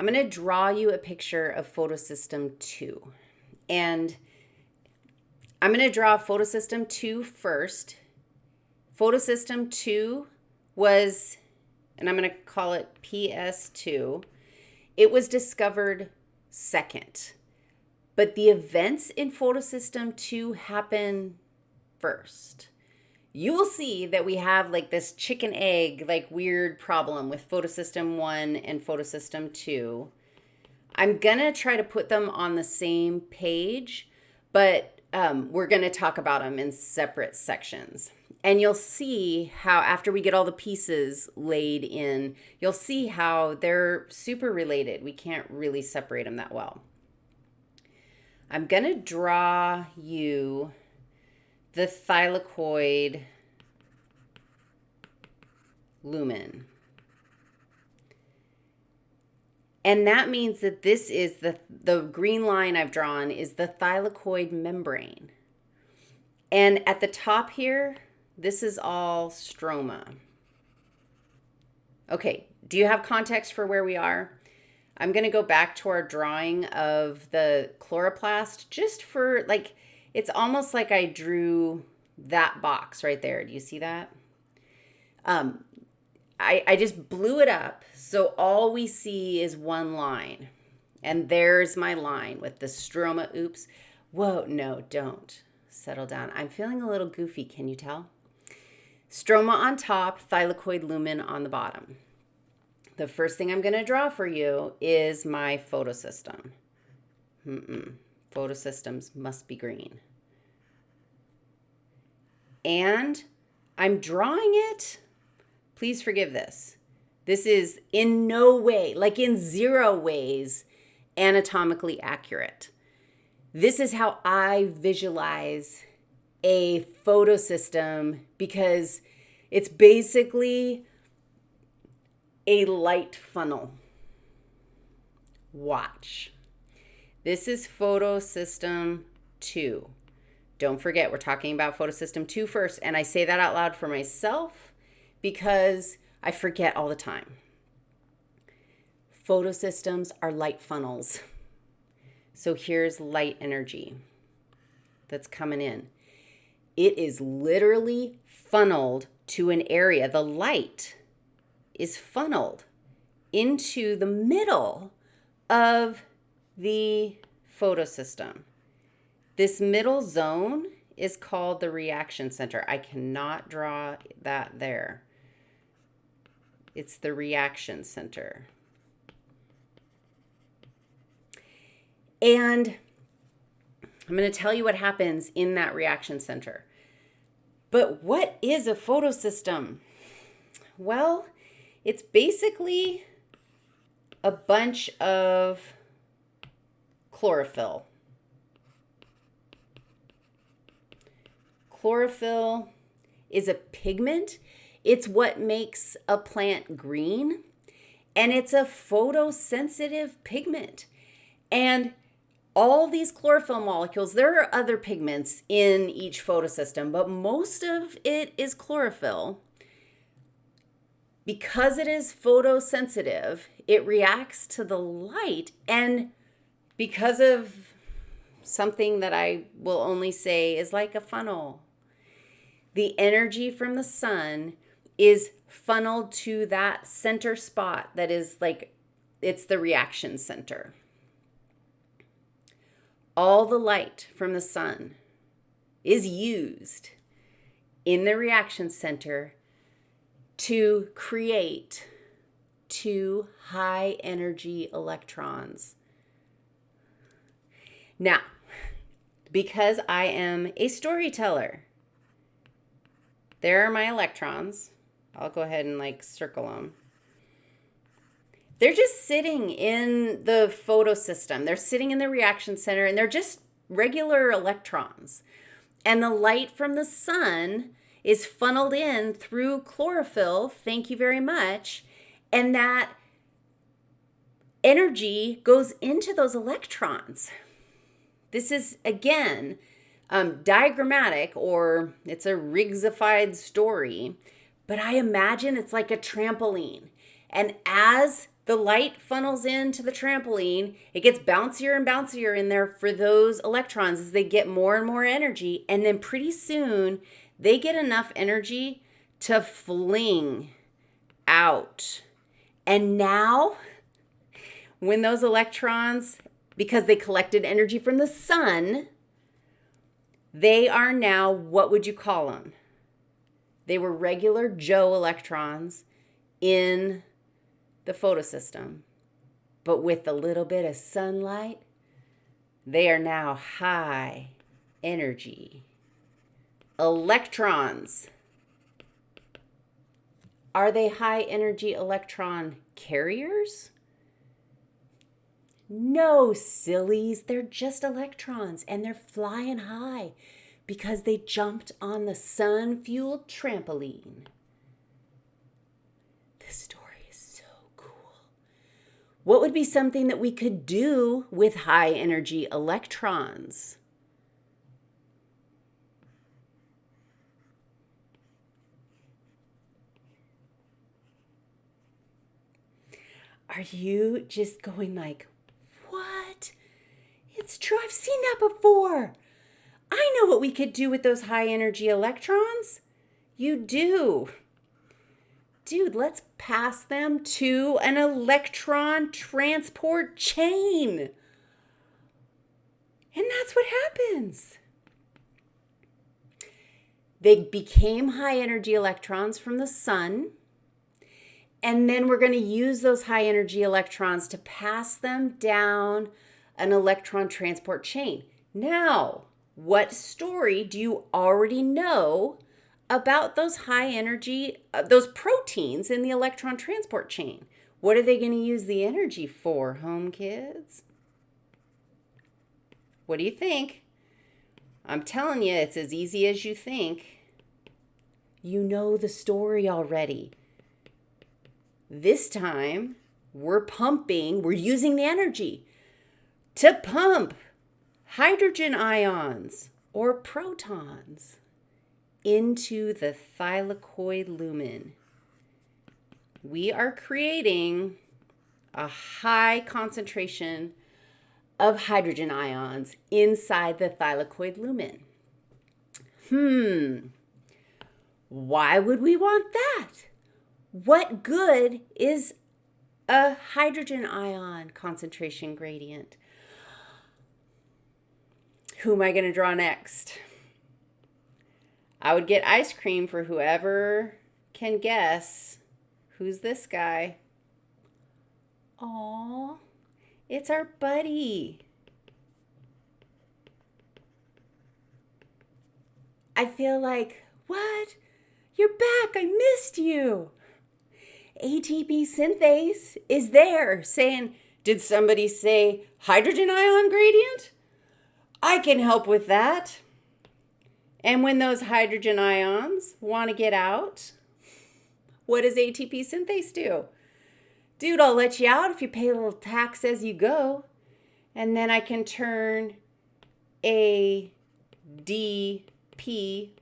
I'm going to draw you a picture of photosystem 2. And I'm going to draw photosystem 2 first. Photosystem 2 was, and I'm going to call it PS2, it was discovered second. But the events in photosystem 2 happen first. You will see that we have like this chicken egg, like weird problem with photosystem 1 and photosystem 2. I'm to try to put them on the same page, but um, we're to talk about them in separate sections. And you'll see how, after we get all the pieces laid in, you'll see how they're super related. We can't really separate them that well. I'm to draw you the thylakoid lumen. And that means that this is the, the green line I've drawn is the thylakoid membrane. And at the top here, this is all stroma. Okay, do you have context for where we are? I'm going to go back to our drawing of the chloroplast just for like, it's almost like I drew that box right there. Do you see that? Um, I, I just blew it up. So all we see is one line. And there's my line with the stroma. Oops. Whoa, no, don't. Settle down. I'm feeling a little goofy. Can you tell? Stroma on top, thylakoid lumen on the bottom the first thing I'm going to draw for you is my photosystem. Mm-mm. Photosystems must be green. And I'm drawing it. Please forgive this. This is in no way, like in zero ways, anatomically accurate. This is how I visualize a photosystem because it's basically a light funnel. Watch. This is photosystem 2. Don't forget, we're talking about photosystem 2 first. And I say that out loud for myself because I forget all the time. Photosystems are light funnels. So here's light energy that's coming in. It is literally funneled to an area. The light is funneled into the middle of the photosystem. This middle zone is called the reaction center. I cannot draw that there. It's the reaction center. And I'm going to tell you what happens in that reaction center. But what is a photosystem? Well, it's basically a bunch of chlorophyll. Chlorophyll is a pigment. It's what makes a plant green. And it's a photosensitive pigment. And all these chlorophyll molecules, there are other pigments in each photosystem, but most of it is chlorophyll because it is photosensitive, it reacts to the light. And because of something that I will only say is like a funnel, the energy from the sun is funneled to that center spot that is like it's the reaction center. All the light from the sun is used in the reaction center to create two high energy electrons. Now, because I am a storyteller, there are my electrons. I'll go ahead and like circle them. They're just sitting in the photosystem. They're sitting in the reaction center and they're just regular electrons. And the light from the sun is funneled in through chlorophyll. Thank you very much. And that energy goes into those electrons. This is, again, um, diagrammatic or it's a Riggsified story, but I imagine it's like a trampoline. And as the light funnels into the trampoline. It gets bouncier and bouncier in there for those electrons as they get more and more energy. And then pretty soon they get enough energy to fling out. And now, when those electrons, because they collected energy from the sun, they are now, what would you call them? They were regular Joe electrons in the photosystem. But with a little bit of sunlight, they are now high energy. Electrons. Are they high energy electron carriers? No, sillies. They're just electrons and they're flying high because they jumped on the sun fueled trampoline. This story is so cool. What would be something that we could do with high energy electrons? Are you just going like? It's true. I've seen that before. I know what we could do with those high energy electrons. You do. Dude, let's pass them to an electron transport chain. And that's what happens. They became high energy electrons from the sun. And then we're going to use those high energy electrons to pass them down an electron transport chain. Now, what story do you already know about those high energy, uh, those proteins in the electron transport chain? What are they going to use the energy for, home kids? What do you think? I'm telling you, it's as easy as you think. You know the story already. This time, we're pumping, we're using the energy to pump hydrogen ions or protons into the thylakoid lumen. We are creating a high concentration of hydrogen ions inside the thylakoid lumen. Hmm, why would we want that? What good is a hydrogen ion concentration gradient? Who am I going to draw next? I would get ice cream for whoever can guess. Who's this guy? Aw, it's our buddy. I feel like, what? You're back. I missed you. ATP synthase is there saying, did somebody say hydrogen ion gradient? I can help with that. And when those hydrogen ions want to get out, what does ATP synthase do? Dude, I'll let you out if you pay a little tax as you go. And then I can turn ADP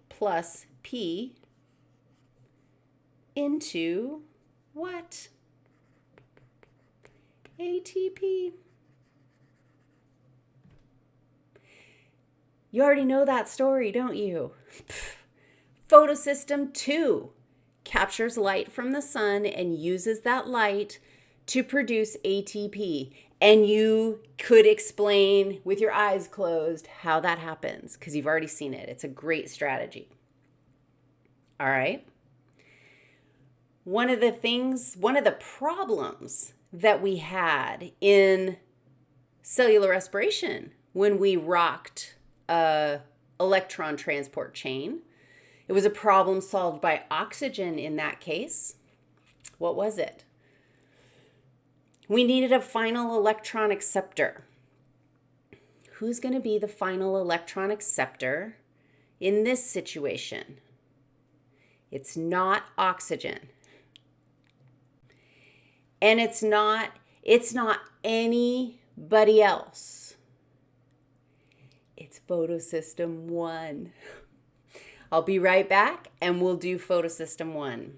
plus P into what? ATP. You already know that story, don't you? Photosystem 2 captures light from the sun and uses that light to produce ATP. And you could explain with your eyes closed how that happens because you've already seen it. It's a great strategy. All right. One of the things, one of the problems that we had in cellular respiration when we rocked a electron transport chain. It was a problem solved by oxygen in that case. What was it? We needed a final electron acceptor. Who's going to be the final electron acceptor in this situation? It's not oxygen. And it's not it's not anybody else. It's photosystem one. I'll be right back and we'll do photosystem one.